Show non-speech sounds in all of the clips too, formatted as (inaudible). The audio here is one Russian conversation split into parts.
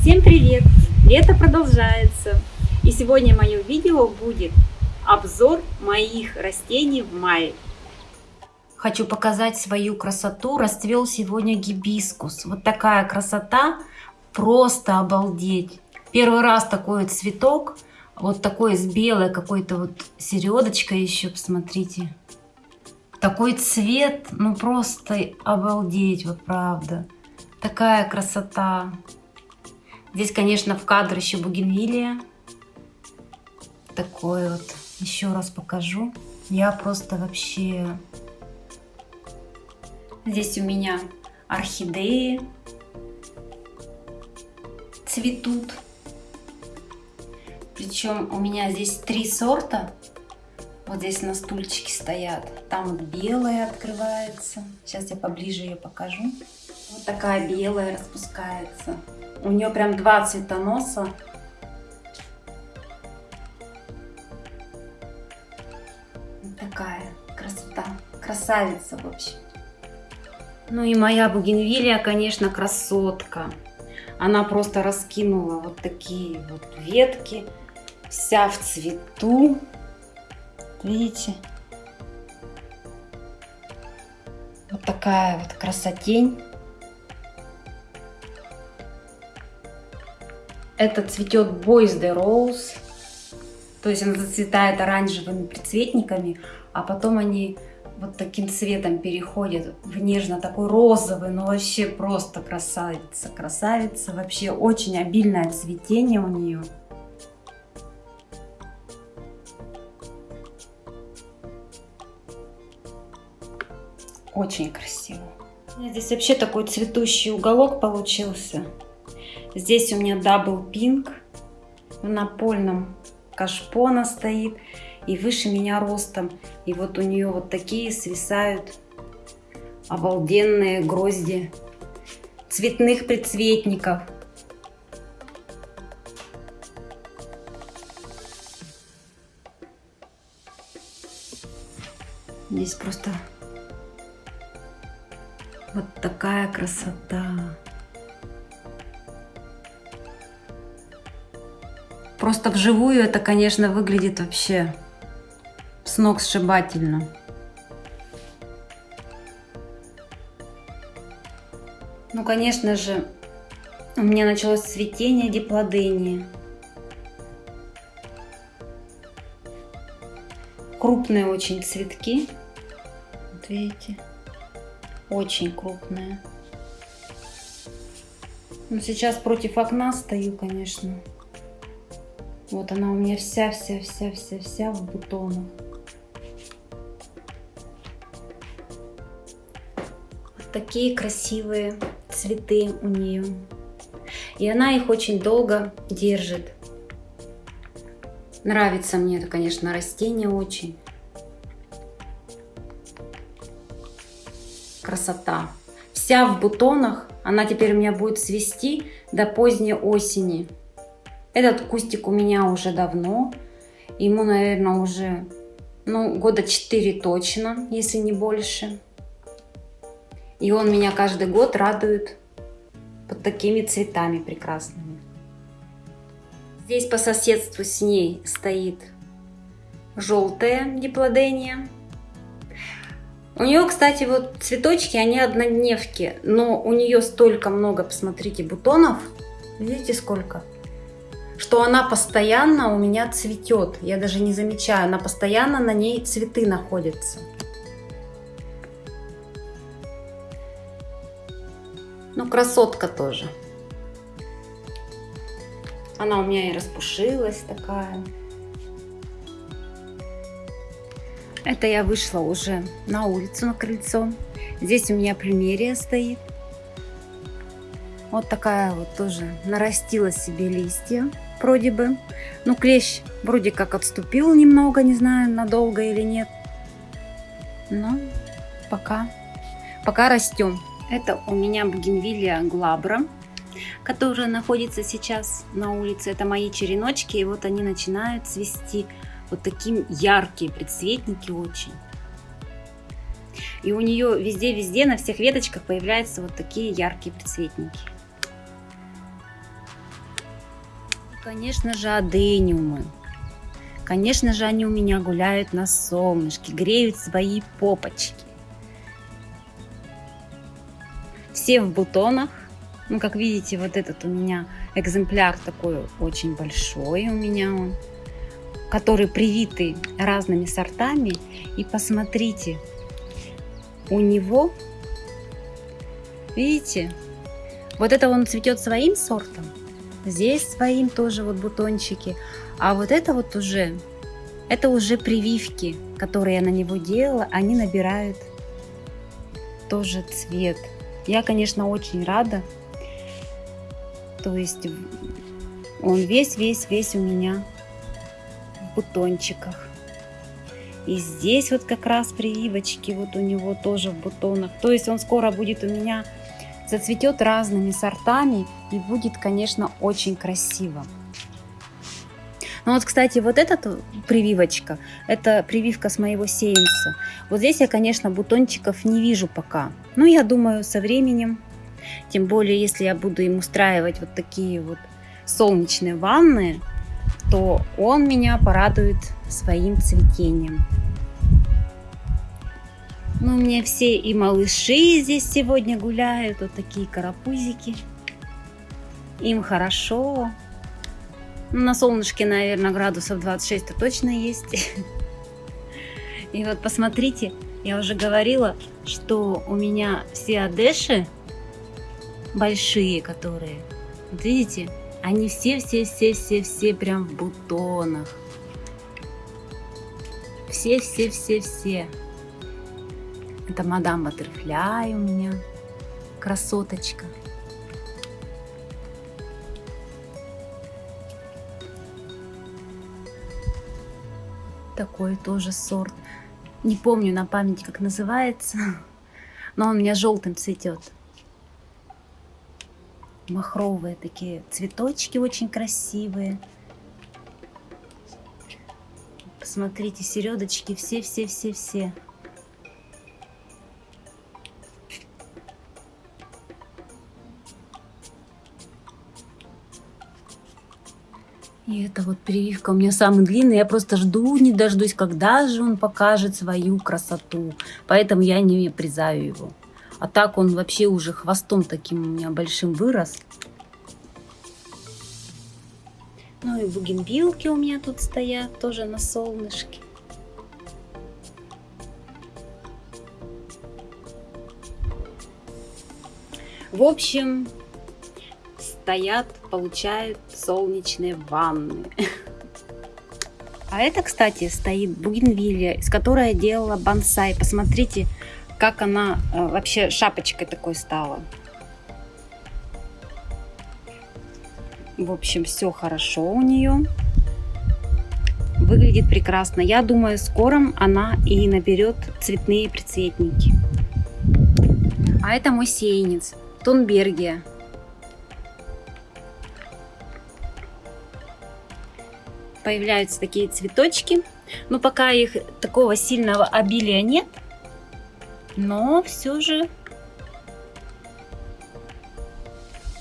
Всем привет! Лето продолжается. И сегодня мое видео будет обзор моих растений в мае. Хочу показать свою красоту. Расцвел сегодня гибискус. Вот такая красота. Просто обалдеть. Первый раз такой цветок. Вот такой с белой какой-то вот середочкой еще, посмотрите. Такой цвет, ну просто обалдеть, вот правда. Такая красота. Здесь, конечно, в кадр еще бугенвилия. Такой вот. Еще раз покажу. Я просто вообще... Здесь у меня орхидеи цветут. Причем у меня здесь три сорта. Вот здесь на стульчике стоят. Там вот белая открывается. Сейчас я поближе ее покажу. Такая белая распускается. У нее прям два цветоноса. Вот такая красота. Красавица, в общем. Ну и моя бугенвилия, конечно, красотка. Она просто раскинула вот такие вот ветки. Вся в цвету. Видите? Вот такая вот красотень. Это цветет Boys the Rose. То есть она зацветает оранжевыми прицветниками, а потом они вот таким цветом переходят в нежно такой розовый, но вообще просто красавица, красавица. Вообще очень обильное цветение у нее. Очень красиво. Здесь вообще такой цветущий уголок получился. Здесь у меня Double Pink. В напольном кашпо она стоит. И выше меня ростом. И вот у нее вот такие свисают обалденные грозди цветных предцветников. Здесь просто вот такая красота. Просто вживую это, конечно, выглядит вообще с ног сшибательно. Ну, конечно же, у меня началось цветение диплодения. Крупные очень цветки. Вот видите? Очень крупная. Ну, сейчас против окна стою, конечно. Вот она у меня вся-вся-вся-вся-вся в бутонах. Вот такие красивые цветы у нее. И она их очень долго держит. Нравится мне это, конечно, растение очень. красота. Вся в бутонах. Она теперь у меня будет свести до поздней осени. Этот кустик у меня уже давно. Ему, наверное, уже ну, года 4 точно, если не больше. И он меня каждый год радует под такими цветами прекрасными. Здесь по соседству с ней стоит желтая диплодения. У нее, кстати, вот цветочки, они однодневки, но у нее столько много, посмотрите, бутонов. Видите, сколько? Что она постоянно у меня цветет. Я даже не замечаю, она постоянно на ней цветы находятся. Ну, красотка тоже. Она у меня и распушилась такая. Это я вышла уже на улицу, на крыльцо. Здесь у меня плюмерия стоит. Вот такая вот тоже нарастила себе листья, вроде бы. Ну, клещ вроде как отступил немного, не знаю, надолго или нет. Но пока, пока растем. Это у меня бугенвилия глабра, которая находится сейчас на улице. Это мои череночки, и вот они начинают цвести вот такие яркие предцветники очень. И у нее везде-везде на всех веточках появляются вот такие яркие предцветники. Конечно же, адениумы. Конечно же, они у меня гуляют на солнышке, греют свои попочки. Все в бутонах. Ну, как видите, вот этот у меня экземпляр такой очень большой у меня он, который привитый разными сортами. И посмотрите, у него, видите, вот это он цветет своим сортом, здесь своим тоже вот бутончики, а вот это вот уже, это уже прививки, которые я на него делала, они набирают тоже цвет. Я, конечно, очень рада. То есть он весь-весь-весь у меня в бутончиках. И здесь вот как раз прививочки вот у него тоже в бутонах. То есть он скоро будет у меня зацветет разными сортами и будет, конечно, очень красиво. Ну вот, кстати, вот эта прививочка, это прививка с моего сеянца. Вот здесь я, конечно, бутончиков не вижу пока. Но я думаю, со временем, тем более, если я буду им устраивать вот такие вот солнечные ванны, то он меня порадует своим цветением. Ну, у меня все и малыши здесь сегодня гуляют, вот такие карапузики. Им хорошо. Ну, на солнышке, наверное, градусов 26-то точно есть. (laughs) И вот посмотрите, я уже говорила, что у меня все одеши большие, которые, вот видите, они все-все-все-все-все прям в бутонах. Все-все-все-все. Это мадам Баттерфляй у меня, красоточка. Такой тоже сорт. Не помню на память, как называется, (laughs) но он у меня желтым цветет. Махровые такие цветочки очень красивые. Посмотрите, середочки все-все-все-все. И это вот прививка у меня самый длинный. Я просто жду, не дождусь, когда же он покажет свою красоту. Поэтому я не призаю его. А так он вообще уже хвостом таким у меня большим вырос. Ну и бугенбилки у меня тут стоят тоже на солнышке. В общем, стоят, получают солнечные ванны. А это, кстати, стоит бугенвилия, из которой я делала бонсай. Посмотрите, как она э, вообще шапочкой такой стала. В общем, все хорошо у нее. Выглядит прекрасно. Я думаю, скоро она и наберет цветные прицветники. А это мой сеянец. Тонбергия. Появляются такие цветочки. Но пока их такого сильного обилия нет. Но все же...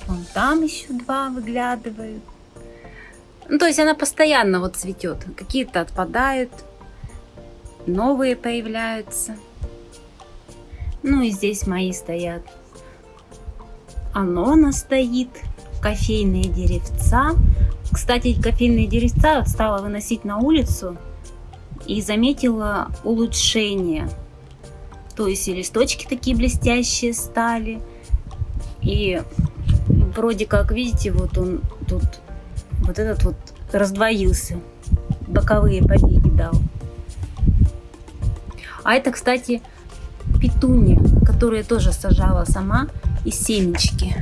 Вон там еще два выглядывают. Ну, то есть она постоянно вот цветет. Какие-то отпадают, новые появляются. Ну и здесь мои стоят. Анона стоит, кофейные деревца. Кстати, кофейные деревца стала выносить на улицу и заметила улучшение. То есть и листочки такие блестящие стали. И вроде как, видите, вот он тут, вот этот вот раздвоился. Боковые побеги дал. А это, кстати, петуния, которую я тоже сажала сама из семечки.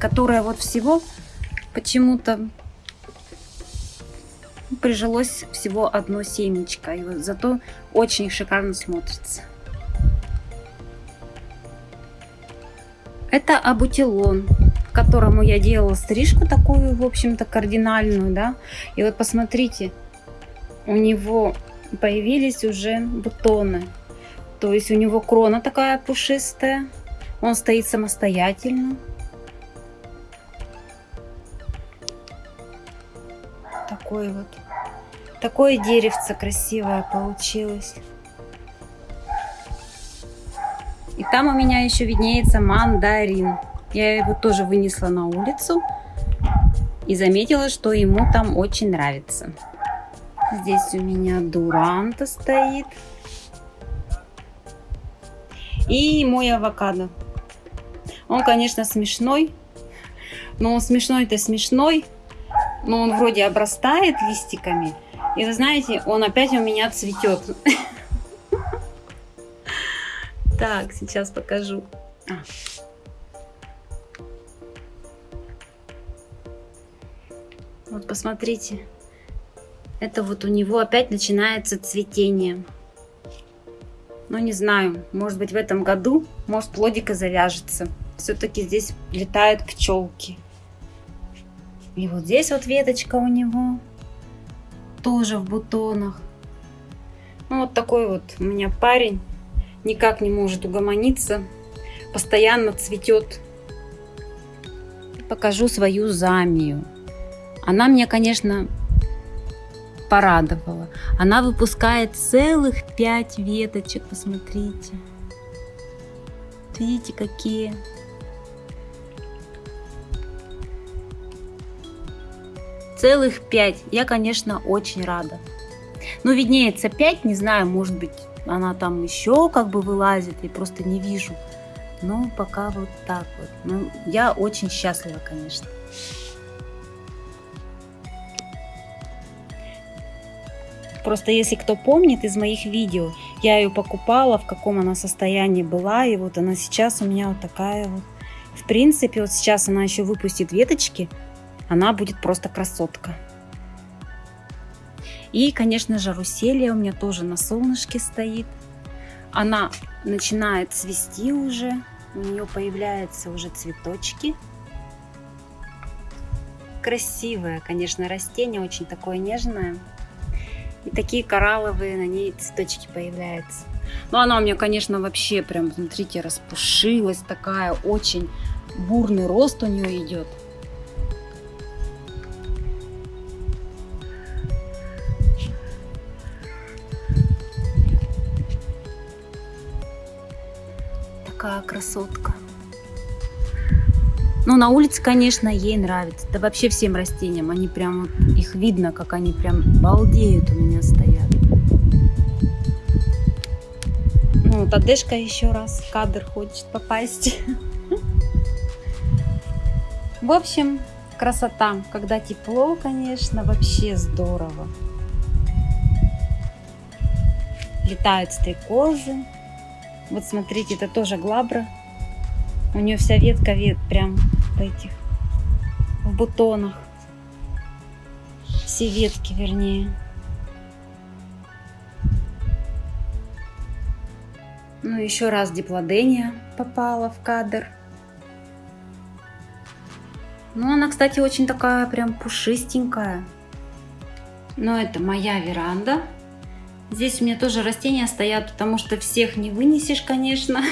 Которая вот всего почему-то прижилось всего одно семечко, и вот зато очень шикарно смотрится. Это абутилон, которому я делала стрижку такую, в общем-то, кардинальную, да. И вот посмотрите, у него появились уже бутоны. То есть у него крона такая пушистая, он стоит самостоятельно. Такой вот. Такое деревце красивое получилось. И там у меня еще виднеется мандарин. Я его тоже вынесла на улицу и заметила, что ему там очень нравится. Здесь у меня дуранта стоит. И мой авокадо. Он, конечно, смешной. Но смешной-то смешной. Но он вроде обрастает листиками. И вы знаете, он опять у меня цветет. Так, сейчас покажу. А. Вот посмотрите. Это вот у него опять начинается цветение. Ну, не знаю, может быть в этом году, может плодика завяжется. Все-таки здесь летают пчелки. И вот здесь вот веточка у него. Тоже в бутонах. Ну, вот такой вот у меня парень. Никак не может угомониться. Постоянно цветет. Покажу свою замию. Она мне, конечно, порадовала. Она выпускает целых пять веточек, посмотрите. Видите, какие. Целых пять. Я, конечно, очень рада. Ну, виднеется пять, не знаю, может быть, она там еще как бы вылазит, я просто не вижу. Но пока вот так вот. Ну, я очень счастлива, конечно. Просто если кто помнит из моих видео, я ее покупала, в каком она состоянии была, и вот она сейчас у меня вот такая вот. В принципе, вот сейчас она еще выпустит веточки, она будет просто красотка. И, конечно же, руселия у меня тоже на солнышке стоит. Она начинает цвести уже, у нее появляются уже цветочки. Красивое, конечно, растение, очень такое нежное. И такие коралловые на ней цветочки появляются. Но она у меня, конечно, вообще прям, смотрите, распушилась такая, очень бурный рост у нее идет. Такая красотка. Ну, на улице, конечно, ей нравится. Да вообще всем растениям. Они прям, их видно, как они прям балдеют у меня стоят. Ну, вот Адешка еще раз в кадр хочет попасть. (laughs) В общем, красота. Когда тепло, конечно, вообще здорово. Летают стрекозы. Вот смотрите, это тоже глабра. У нее вся ветка вет прям в этих, в бутонах. Все ветки, вернее. Ну, еще раз диплодения попала в кадр. Ну, она, кстати, очень такая прям пушистенькая. Но это моя веранда. Здесь у меня тоже растения стоят, потому что всех не вынесешь, конечно.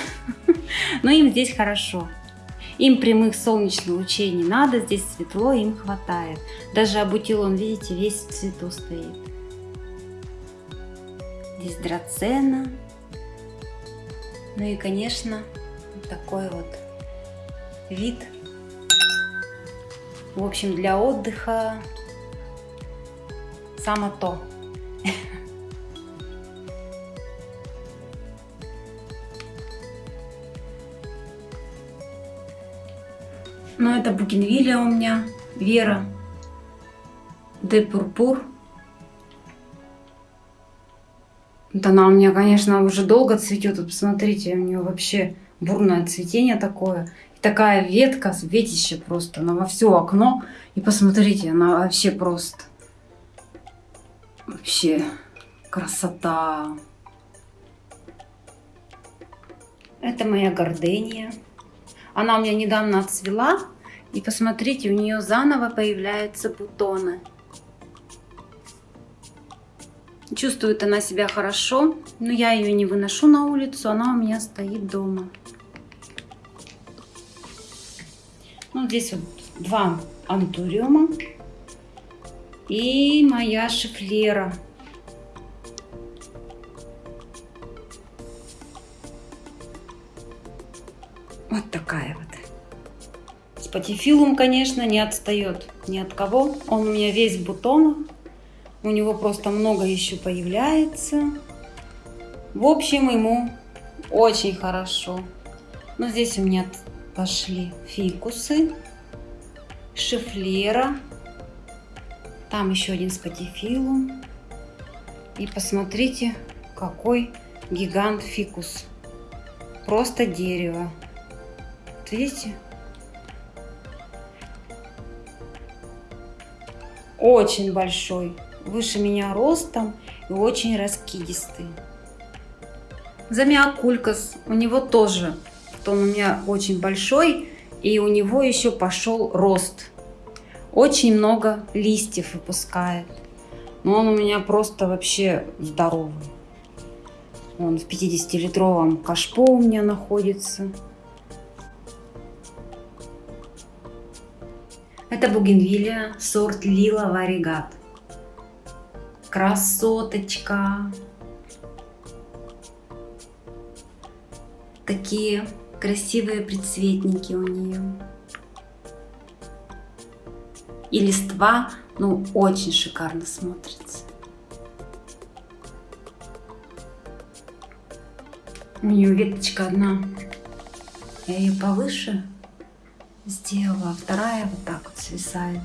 (laughs) Но им здесь хорошо. Им прямых солнечных лучей не надо, здесь светло, им хватает. Даже абутилон, видите, весь в цвету стоит. Здесь драцена. Ну и, конечно, вот такой вот вид. В общем, для отдыха само то. Но это бугенвилия у меня, Вера, де Пурпур. Вот она у меня, конечно, уже долго цветет. Вот посмотрите, у нее вообще бурное цветение такое. И такая ветка, ветище просто, она во все окно. И посмотрите, она вообще просто, вообще красота. Это моя гордыня. Она у меня недавно отцвела. И посмотрите, у нее заново появляются бутоны. Чувствует она себя хорошо, но я ее не выношу на улицу, она у меня стоит дома. Ну, здесь вот два антуриума. И моя шифлера. Вот такая вот. Спатифилум, конечно, не отстает ни от кого. Он у меня весь в бутонах. У него просто много еще появляется. В общем, ему очень хорошо. Но здесь у меня пошли фикусы, шифлера. Там еще один спатифилум. И посмотрите, какой гигант фикус. Просто дерево. Вот видите? Очень большой. Выше меня ростом и очень раскидистый. Замиокулькас. У него тоже. Он у меня очень большой. И у него еще пошел рост. Очень много листьев выпускает. Но он у меня просто вообще здоровый. Он в 50-литровом кашпо у меня находится. Это бугенвилия, сорт Лила Варигат. Красоточка. Такие красивые предцветники у нее. И листва, ну, очень шикарно смотрится. У нее веточка одна. Я ее повыше сделала, вторая вот так вот свисает.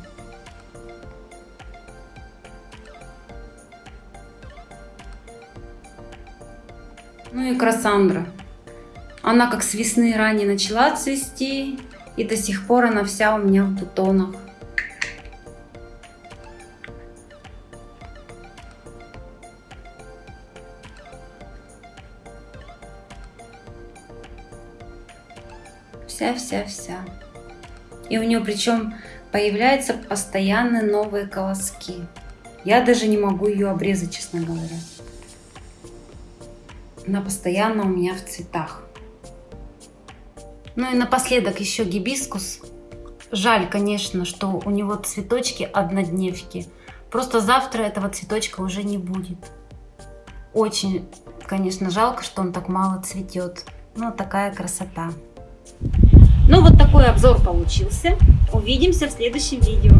Ну и Красандра. Она как с весны ранее начала цвести, и до сих пор она вся у меня в бутонах. Вся-вся-вся. И у нее причем появляются постоянно новые колоски. Я даже не могу ее обрезать, честно говоря. Она постоянно у меня в цветах. Ну и напоследок еще гибискус. Жаль, конечно, что у него цветочки однодневки. Просто завтра этого цветочка уже не будет. Очень, конечно, жалко, что он так мало цветет. Но такая красота. Ну вот такой обзор получился. Увидимся в следующем видео.